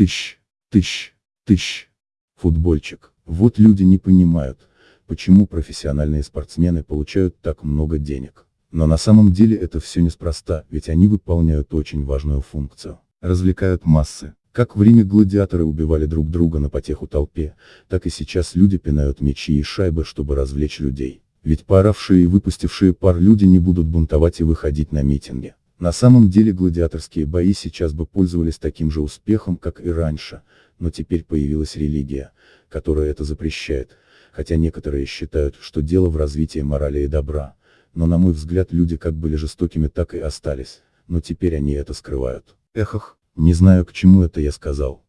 Тыщ, тыщ, тыщ. Футбольчик. Вот люди не понимают, почему профессиональные спортсмены получают так много денег. Но на самом деле это все неспроста, ведь они выполняют очень важную функцию. Развлекают массы. Как в Риме гладиаторы убивали друг друга на потеху толпе, так и сейчас люди пинают мечи и шайбы, чтобы развлечь людей. Ведь пооравшие и выпустившие пар люди не будут бунтовать и выходить на митинги. На самом деле гладиаторские бои сейчас бы пользовались таким же успехом, как и раньше, но теперь появилась религия, которая это запрещает, хотя некоторые считают, что дело в развитии морали и добра, но на мой взгляд люди как были жестокими так и остались, но теперь они это скрывают. Эхох, не знаю к чему это я сказал.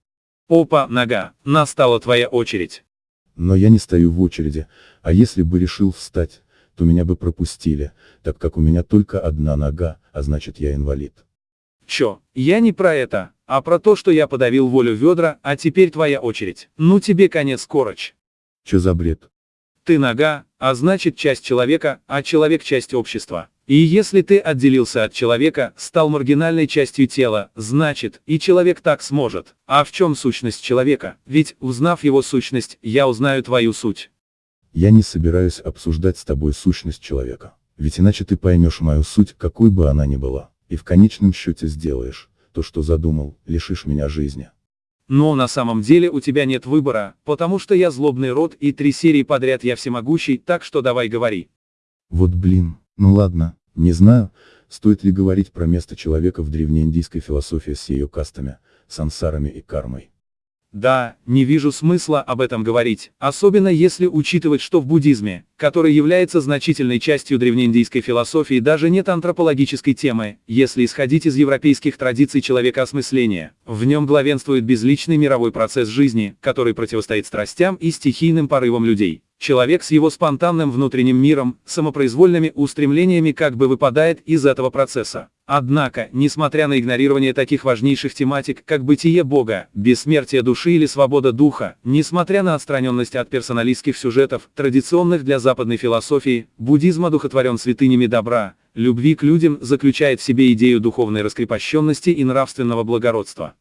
Опа, нога, настала твоя очередь. Но я не стою в очереди, а если бы решил встать, то меня бы пропустили, так как у меня только одна нога, а значит я инвалид. Чё, я не про это, а про то, что я подавил волю ведра, а теперь твоя очередь. Ну тебе конец, Корочь. Чё за бред? Ты нога, а значит часть человека, а человек часть общества. И если ты отделился от человека, стал маргинальной частью тела, значит, и человек так сможет. А в чем сущность человека? Ведь, узнав его сущность, я узнаю твою суть. Я не собираюсь обсуждать с тобой сущность человека. Ведь иначе ты поймешь мою суть, какой бы она ни была, и в конечном счете сделаешь, то что задумал, лишишь меня жизни. Но на самом деле у тебя нет выбора, потому что я злобный род и три серии подряд я всемогущий, так что давай говори. Вот блин, ну ладно, не знаю, стоит ли говорить про место человека в древнеиндийской философии с ее кастами, сансарами и кармой. Да, не вижу смысла об этом говорить, особенно если учитывать, что в буддизме, который является значительной частью древнеиндийской философии, даже нет антропологической темы, если исходить из европейских традиций человека осмысления. В нем главенствует безличный мировой процесс жизни, который противостоит страстям и стихийным порывам людей. Человек с его спонтанным внутренним миром, самопроизвольными устремлениями как бы выпадает из этого процесса. Однако, несмотря на игнорирование таких важнейших тематик, как бытие Бога, бессмертие души или свобода духа, несмотря на отстраненность от персоналистских сюжетов, традиционных для западной философии, буддизм одухотворен святынями добра, любви к людям, заключает в себе идею духовной раскрепощенности и нравственного благородства.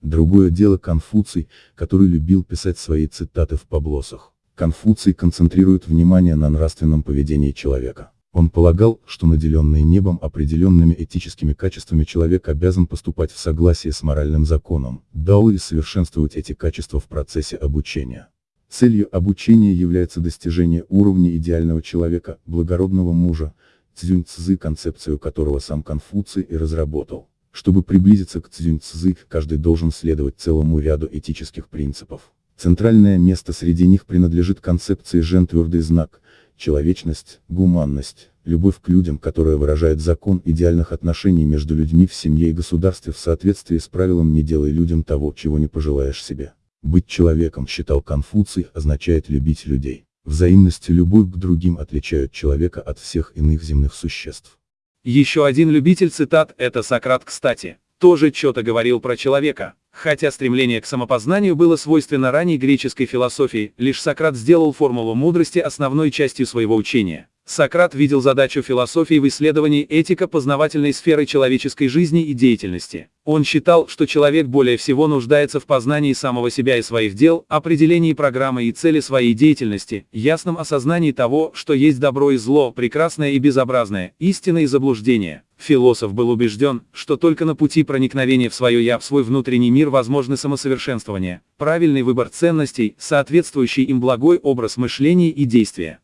Другое дело Конфуций, который любил писать свои цитаты в поблосах. Конфуций концентрирует внимание на нравственном поведении человека. Он полагал, что наделенный небом определенными этическими качествами человек обязан поступать в согласии с моральным законом, дал и совершенствовать эти качества в процессе обучения. Целью обучения является достижение уровня идеального человека, благородного мужа, Цзюнь Цзы, концепцию которого сам Конфуций и разработал. Чтобы приблизиться к Цзюнь Цзы, каждый должен следовать целому ряду этических принципов. Центральное место среди них принадлежит концепции Жен твердый знак, человечность, гуманность, любовь к людям, которая выражает закон идеальных отношений между людьми в семье и государстве в соответствии с правилом «не делай людям того, чего не пожелаешь себе». Быть человеком, считал Конфуций, означает любить людей. Взаимность любовь к другим отличают человека от всех иных земных существ. Еще один любитель цитат – это Сократ, кстати, тоже что-то говорил про человека. Хотя стремление к самопознанию было свойственно ранней греческой философии, лишь Сократ сделал формулу мудрости основной частью своего учения. Сократ видел задачу философии в исследовании этико-познавательной сферы человеческой жизни и деятельности. Он считал, что человек более всего нуждается в познании самого себя и своих дел, определении программы и цели своей деятельности, ясном осознании того, что есть добро и зло, прекрасное и безобразное, истина и заблуждение. Философ был убежден, что только на пути проникновения в свое «я», в свой внутренний мир возможны самосовершенствование, правильный выбор ценностей, соответствующий им благой образ мышления и действия.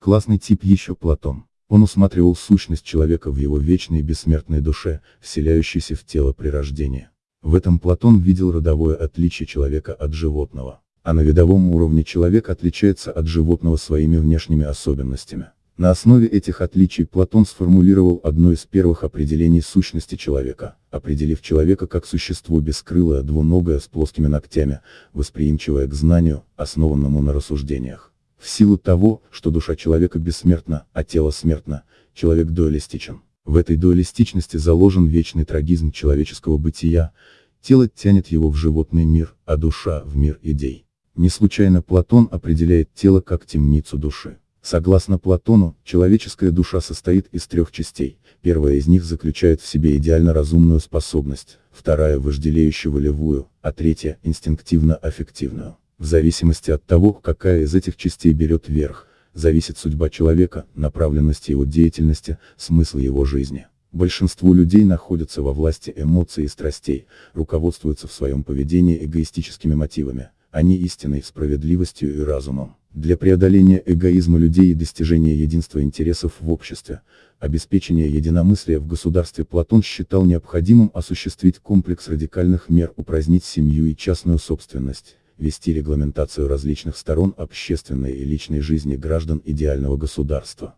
Классный тип еще Платон. Он усматривал сущность человека в его вечной бессмертной душе, вселяющейся в тело при рождении. В этом Платон видел родовое отличие человека от животного. А на видовом уровне человек отличается от животного своими внешними особенностями. На основе этих отличий Платон сформулировал одно из первых определений сущности человека, определив человека как существо бескрылое, двуногое с плоскими ногтями, восприимчивое к знанию, основанному на рассуждениях. В силу того, что душа человека бессмертна, а тело смертно, человек дуалистичен. В этой дуалистичности заложен вечный трагизм человеческого бытия, тело тянет его в животный мир, а душа в мир идей. Не случайно Платон определяет тело как темницу души. Согласно Платону, человеческая душа состоит из трех частей. Первая из них заключает в себе идеально разумную способность, вторая – вожделеющую волевую, а третья – инстинктивно-аффективную. В зависимости от того, какая из этих частей берет верх, зависит судьба человека, направленность его деятельности, смысл его жизни. Большинство людей находятся во власти эмоций и страстей, руководствуются в своем поведении эгоистическими мотивами, а не истинной справедливостью и разумом. Для преодоления эгоизма людей и достижения единства интересов в обществе, обеспечения единомыслия в государстве Платон считал необходимым осуществить комплекс радикальных мер упразднить семью и частную собственность, вести регламентацию различных сторон общественной и личной жизни граждан идеального государства.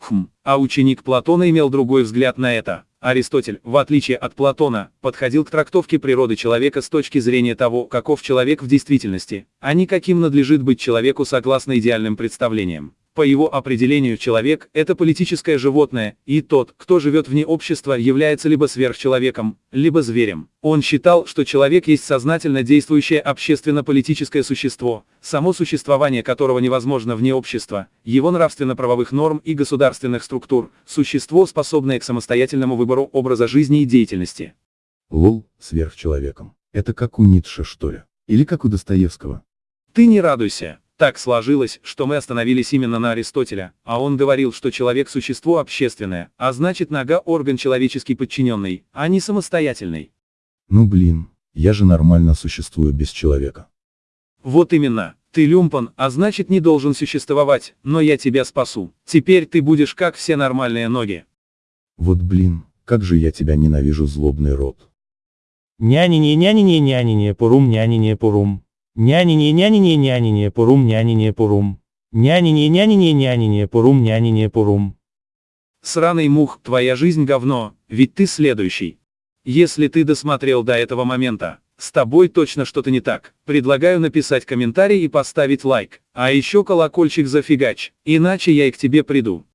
Хм, а ученик Платона имел другой взгляд на это. Аристотель, в отличие от Платона, подходил к трактовке природы человека с точки зрения того, каков человек в действительности, а не каким надлежит быть человеку согласно идеальным представлениям. По его определению человек – это политическое животное, и тот, кто живет вне общества, является либо сверхчеловеком, либо зверем. Он считал, что человек есть сознательно действующее общественно-политическое существо, само существование которого невозможно вне общества, его нравственно-правовых норм и государственных структур, существо, способное к самостоятельному выбору образа жизни и деятельности. Лол, сверхчеловеком. Это как у Ницше, что ли? Или как у Достоевского? Ты не радуйся. Так сложилось, что мы остановились именно на Аристотеля, а он говорил, что человек – существо общественное, а значит нога – орган человеческий подчиненный, а не самостоятельный. Ну блин, я же нормально существую без человека. Вот именно, ты люмпан, а значит не должен существовать, но я тебя спасу. Теперь ты будешь как все нормальные ноги. Вот блин, как же я тебя ненавижу, злобный рот. Нянине нянине нянине нянине порум. Нянине нянине нянине нянине. Нянине нянине нянине порум. Сраный мух, твоя жизнь говно, ведь ты следующий. Если ты досмотрел до этого момента, с тобой точно что-то не так. Предлагаю написать комментарий и поставить лайк. А еще колокольчик зафигач, иначе я и к тебе приду.